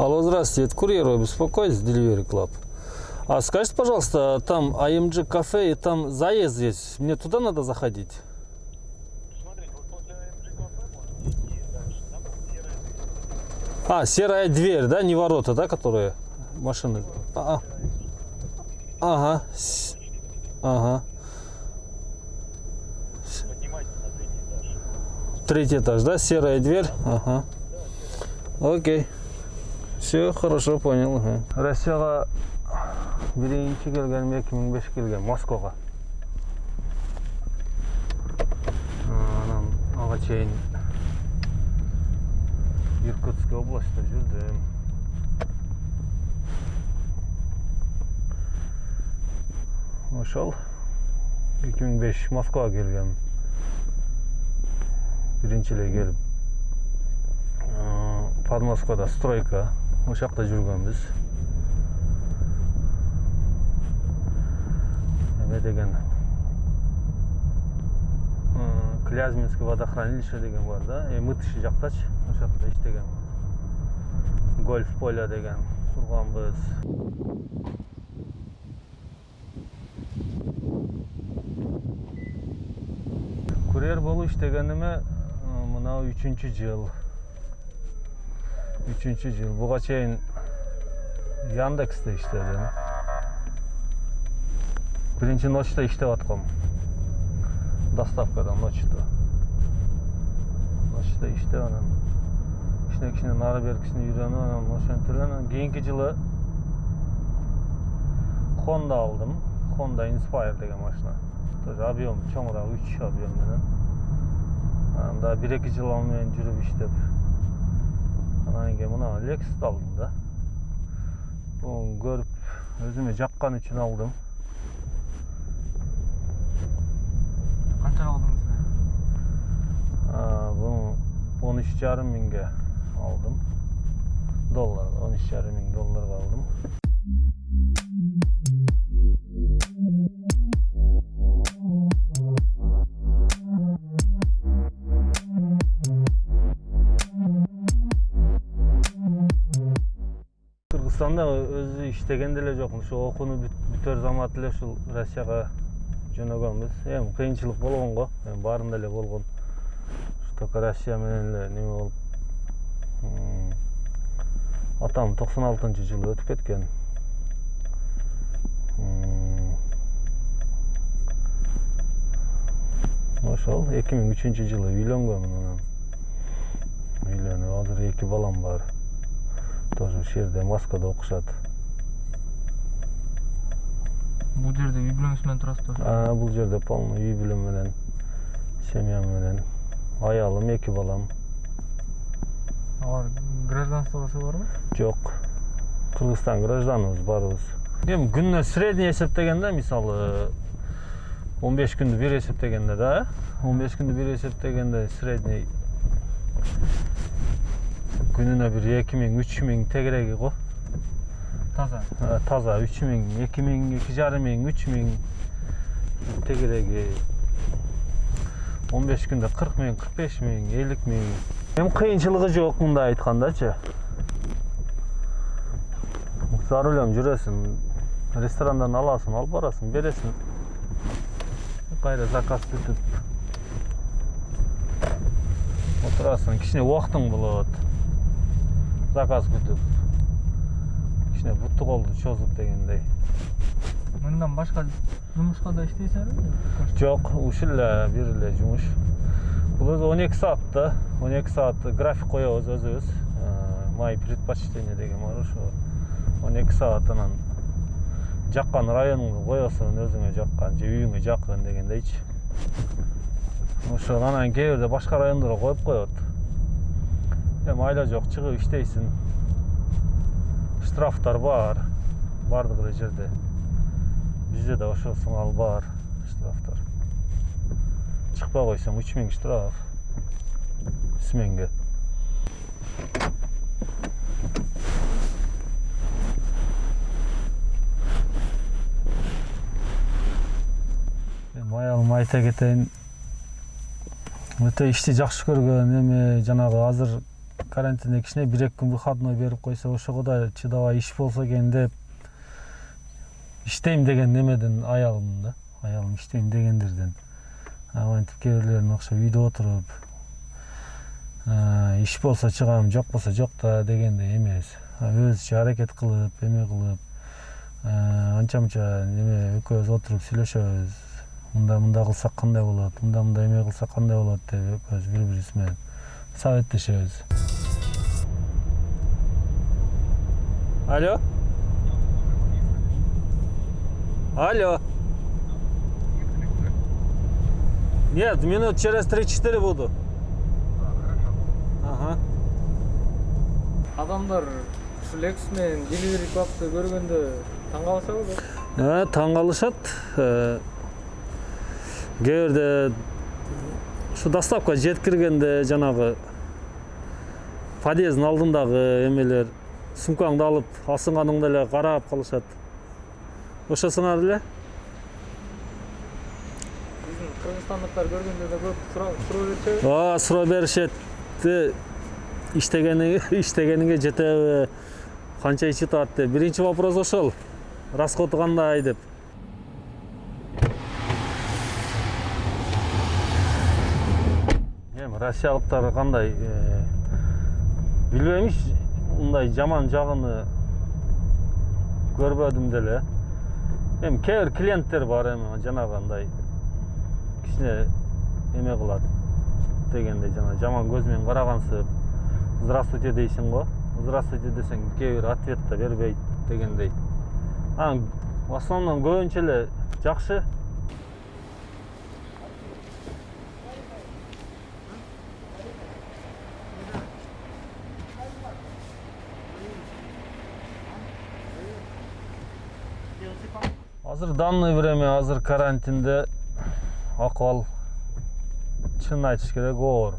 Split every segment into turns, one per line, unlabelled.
Алло, здравствуйте, это курьер вы беспокоитесь, Delivery Club. А скажите, пожалуйста, там AMG кафе и там заезд есть, мне туда надо заходить?
АМГ дверь.
А, серая дверь, да, не ворота, да, которые машины? А, а. Ага, с- ага,
третий этаж,
да, серая дверь? Ага. Окей. Все, хорошо, понял. Россияға биринчи келгенім 2005 келген Москваға. Ага чейин Иркутск областьта жүрдүм. Ошол 2005 Москвага келгем. Биринчи эле келип подмосковда стройка ошол жакта жүргөнбүз эме деген клязьминский водохранилище деген бар да мытыши жактачы ошол жакта иштегенбиз гольф поля деген курганбыз курьер болуп иштегениме э, мынау үчүнчү жыл үчүнчү жыл буга чейин яндексте иштедим биринчи ночто иштеп аткам доставкада ночто ночто иштеп анан кичине кичине нары беркисине үйрөнүп анан ошентип анан кийинки жылы honda алдым honda inspire деген машина тоже объем чоңураак үч объем менен анан дагы бир эки жыл ал менен жүрүп иштеп анан кийин мына лексусты алдым да бул көрүп өзүмө жаккан үчүн алдым
Қаншаға алдыңыз
бул он үч жарым миңге алдым доллар он үч жарым миң долларга алдым иштеген деле жокмун ушу окууну бүт- бүтөр замат эле ушул россияга жөнөгөнбүз эми кыйынчылык болгон го эми баарында эле болгон только россия менен эле неме болуп атам токсон алтынчы жылы өтүп кеткен ошол эки миң үчүнчү жылы үйлөнгөнмүн анан үйлөнүп азыр эки балам бар тоже ушул жерде москвада окушат
Бұл жерде үй бүлөңүз менен турасызбы?
А, бул жерде полный үй бүлөм менен семьям менен аялым эки балам
Алар гражданствосы барбы?
жок кыргызстан гражданыбыз баарыбыз эми күнүнө средний эсептегенде мисалы он беш күндү бир эсептегенде да он беш күндү бир эсептегенде средний күнүнө бир эки миң үч миң тегереги го
Таза.
Таза үч миң эки миң эки жарым миң үч миң тегереги он беш күндө кырк миң кырк беш миң элүү миң эми кыйынчылыгы жок мындай айткандачы за рулем жүрөсүң ресторандан аласың алып барасың бересиң кайра заказ бүтүп отурасың кичине убактың болот заказ күтүп кичине буту колду чозуп дегендей
Мындан башка жумушка да иштейсизби?
жок ушул эле бир эле жумуш бул өзү он эки саат да он эки саат график коебуз өзүбүз мои предпочтения деген бар ошо он эки саат анан жаккан районуңду коесуң өзүңө жаккан же үйүңө жакын дегендейчи ошол анан кээ бирде башка райондорго коюп коет эми айла жок чыгып иштейсиң штрафтар бар эле жерде. Бизде да сыңал бар штрафтар. Чыкпай койсоң үч миң штраф. Сменге эми аялым айта кетейин өтө ишти жакшы көргөн эми жанагы азыр карантинде кичине бир эки күн выходной берип койсо ошого да чыдабай иш болсо экен деп иштейм деген немеден аялым да. Аялым иштейм дегендерден. Антип кээ бирлерин окшоп үйдө отуруп иш болсо чыгам жок болсо жок да дегендей эмес. Өзүчө аракет кылып эме кылып анча мынча неме экөөбүз отуруп сүйлөшөбүз. Мындай мындай кылсак кандай болот мындай мындай эме кылсак кандай болот деп экөөбүз бири бирибиз менен советтешебиз алло алло нет минут через три четыре буду. Ага.
Адамдар экс менен деливери клабты таң калышабы көп
Э, ушу доставка жеткиргенде жанагы подъезддин алдындагы эмелер сумкаңды алып асынганыңда эле карап калышат. Ошосуңар эле
биздин кыргызстандыктар көргөндө да көп суроо беришеби
ооба суроо беришет иштегениңе жетеби канча ич атат деп. Биринчи вопрос ошол. Расходу кандай деп. Эми россиялыктар кандай э, билбейм иш мындай жаман жагыны көрбөдүм деле эми кээ бир клиенттер бар эми жанагы андай кичине эме кылат дегендей жана жаман көз менен карагансып здравствуйте дейсиң го здравствуйте десең кээ бир ответ да бербейт дегендей. Анан в основном көбүнчө эле жакшы азыр данный время азыр карантинде акыбал чынын айтыш керек оор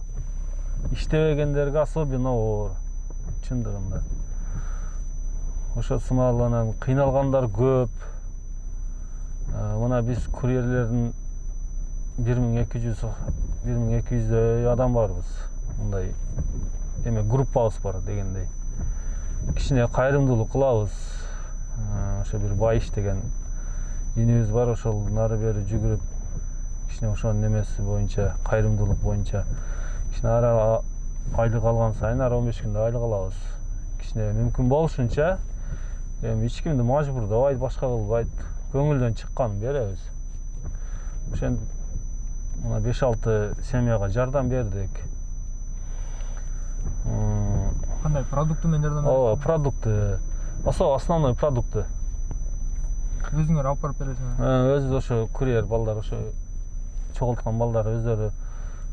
иштебегендерге особенно оор чындыгында ошо сымал анан кыйналгандар көп мына биз курьерлердин бир миң эки жүз бир миң эки жүздөй адам барбыз мындай эме группабыз бар дегендей кичине кайрымдуулук кылабыз ошо бир байыш деген инибиз бар ошол нары бери жүгүрүп кичине ошонун немеси боюнча кайрымдуулук боюнча кичине ара айлык алган сайын ар он беш күндө айлык алабыз. Кичине мүмкүн болушунча эми эч кимди мажбурдабайт башка кылбайт көңүлдөн чыкканын беребиз. Ошентип мына беш алты семьяга жардам бердик.
Кандай продукты менен жардам
ооба продукты. Особо основной продукты.
Өзүңөр алып барып бересиңер
Э, өзү ошо курьер балдар ошо чогулткан балдар өздөрү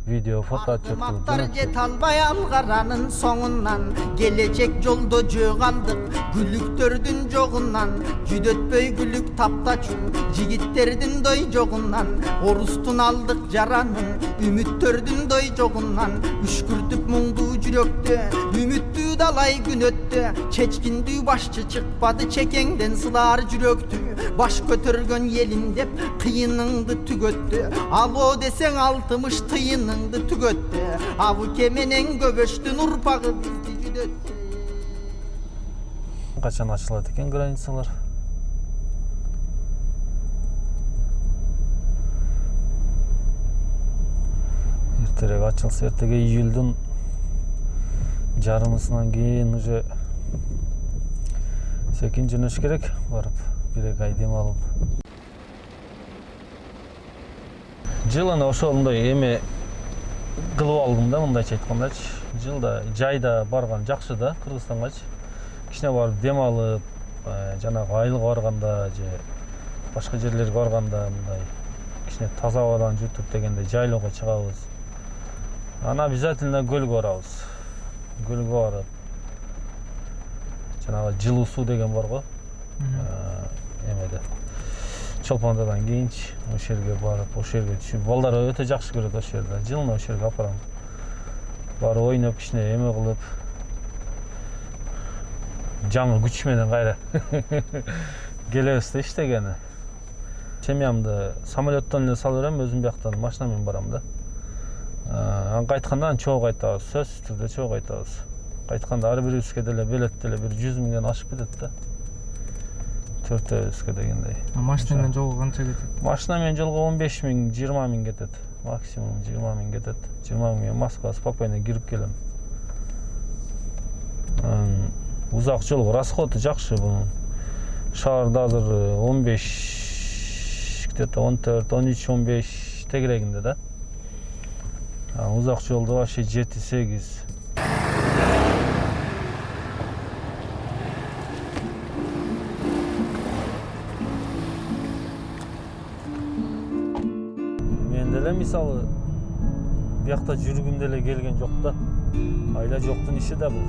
видео фото жөнөтүп
жете албай алгаранын соңунан келечек жолдо калдык күлүктөрдүн жогунан жүдөтпөй күлүк таптачу жигиттердин дой жогунан орустун алдык жаранын үмүттөрдүн дой жогунан үшкүртүп муңдуу жүрөктө үмүттүү далай күн өттү чечкиндүү башчы чыкпады чекеңден сылаар жүрөктү баш көтөргөн элим деп кыйыныңды түгөттү алоо десең алтымыш тыйыныңды түгөттү абыке менен көбөштүн урпагы бизди жүдөттү
качан ачылат экен границалар? Эртерээк ачылса эртеге июльдун жарымысынан кийин уже секин жөнөш керек барып бир эки ай дем алып. Жылына ошондой эме кылып алдым да мындайча айткандачы жылда жайда барган жакшы да кыргызстангачы кичине барып дем алып э, жанагы айылга барганда же башка жерлерге барганда мындай кичине таза абадан жүртүп дегендей жайлоого чыгабыз. Анан обязательно көлгө барабыз. Көлгө барып жанагы жылуу суу деген бар го. Э, эмеде чолпондодан кийинчи ошол жерге барып ошол жерге түшүп балдар өтө жакшы көрөт ошол жерде жылына ошол жерге алып барам барып ойноп кичине эме кылып жаңы күч менен кайра келебиз да иштегени семьямды самолеттон эле салып берем өзүм бияктан машина менен барам да анан кайтканда анан чогуу кайтабыз сөзсүз түрдө чогуу кайтабыз айтканда ар бирибизге деле билет деле бир жүз миңден ашып кетет да төртөөбүзгө дегендей.
Машина менен жолго канча кетет?
Машина менен жолго он беш миң жыйырма миң кетет. Максимум жыйырма миң кетет. Жыйырма миң менен москва спокойно кирип келем. Анан узак жол расходу жакшы бунун. Шаарда азыр он беш где то он төрт он үч он беш тегерегинде да. А узак жолдо вообще жети сегиз. Деле мисалы биякта жүргүм деле келген жок да айла жоктун иши да бул.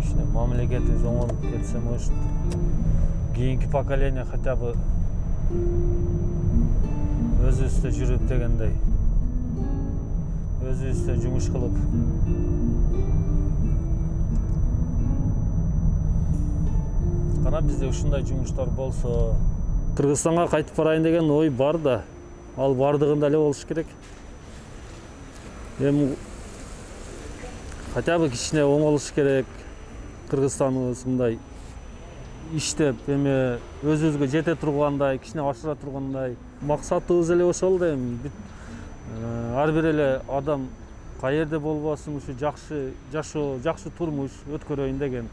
Кичине мамлекетибиз оңолуп кетсе может кийинки поколение хотя бы өзүбүздө жүрүп дегендей өзүбүздө жумуш кылып кана бизде ушундай жумуштар болсо кыргызстанга кайтып барайын деген ой бар да. Ал бардыгында эле болуш керек. Эми хотя бы кичине оңолуш керек. Кыргызстаныбыз мындай иштеп эме өзүбүзгө жете тургандай кичине ашыра тургандай максатыбыз эле ошол да эми. Э, ар бир эле адам каерде болбосун ушу жакшы жашоо жакшы турмуш өткөрөйүн деген.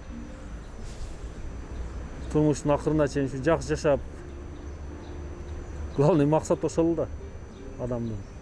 Турмуштун акырына чейин ушу жакшы жашап главный максат ошол да адамдын.